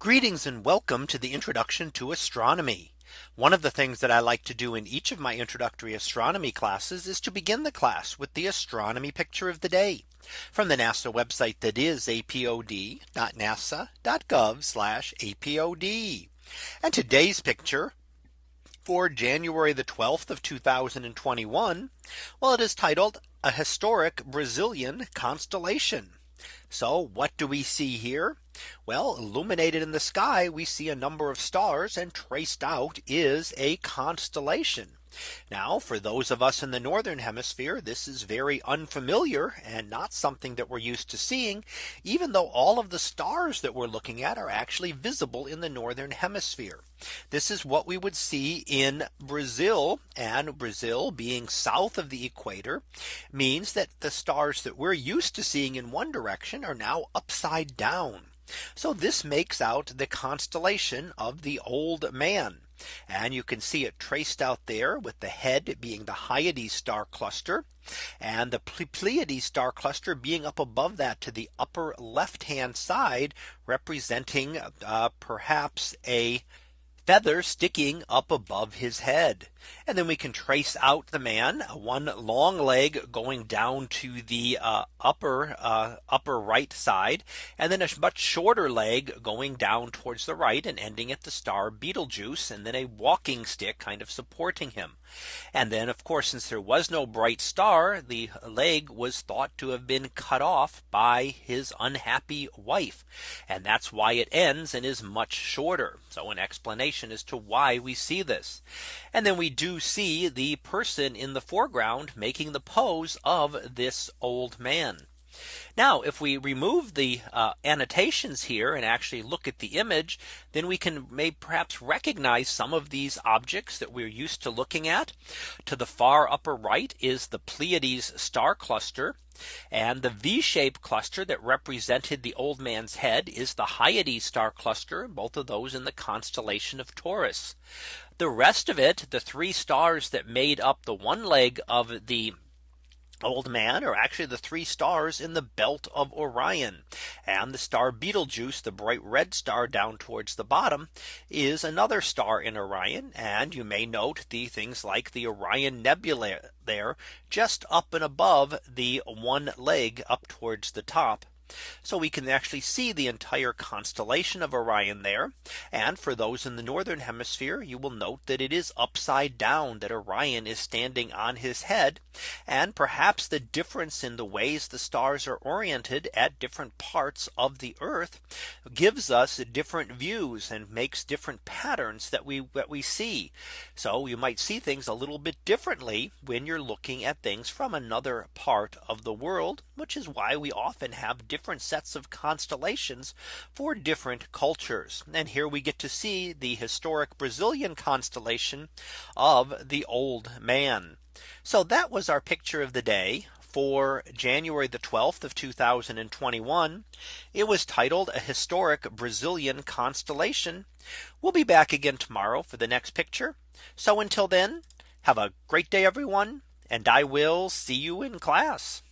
Greetings and welcome to the introduction to astronomy. One of the things that I like to do in each of my introductory astronomy classes is to begin the class with the astronomy picture of the day from the NASA website that is apod.nasa.gov apod. And today's picture for January the 12th of 2021. Well, it is titled a historic Brazilian constellation. So what do we see here? Well, illuminated in the sky, we see a number of stars and traced out is a constellation. Now for those of us in the northern hemisphere, this is very unfamiliar and not something that we're used to seeing, even though all of the stars that we're looking at are actually visible in the northern hemisphere. This is what we would see in Brazil and Brazil being south of the equator means that the stars that we're used to seeing in one direction are now upside down. So this makes out the constellation of the old man. And you can see it traced out there with the head being the Hyades star cluster and the Pleiades star cluster being up above that to the upper left hand side representing uh, perhaps a feather sticking up above his head. And then we can trace out the man one long leg going down to the uh, upper uh, upper right side and then a much shorter leg going down towards the right and ending at the star Betelgeuse and then a walking stick kind of supporting him. And then of course since there was no bright star the leg was thought to have been cut off by his unhappy wife. And that's why it ends and is much shorter. So an explanation as to why we see this. And then we do see the person in the foreground making the pose of this old man. Now, if we remove the uh, annotations here and actually look at the image, then we can may perhaps recognize some of these objects that we're used to looking at. To the far upper right is the Pleiades star cluster. And the V shaped cluster that represented the old man's head is the Hyades star cluster, both of those in the constellation of Taurus. The rest of it, the three stars that made up the one leg of the Old Man are actually the three stars in the belt of Orion. And the star Betelgeuse the bright red star down towards the bottom is another star in Orion. And you may note the things like the Orion Nebula there just up and above the one leg up towards the top so we can actually see the entire constellation of Orion there. And for those in the northern hemisphere, you will note that it is upside down that Orion is standing on his head. And perhaps the difference in the ways the stars are oriented at different parts of the Earth gives us different views and makes different patterns that we that we see. So you might see things a little bit differently when you're looking at things from another part of the world, which is why we often have different different sets of constellations for different cultures. And here we get to see the historic Brazilian constellation of the old man. So that was our picture of the day for January the 12th of 2021. It was titled a historic Brazilian constellation. We'll be back again tomorrow for the next picture. So until then, have a great day, everyone. And I will see you in class.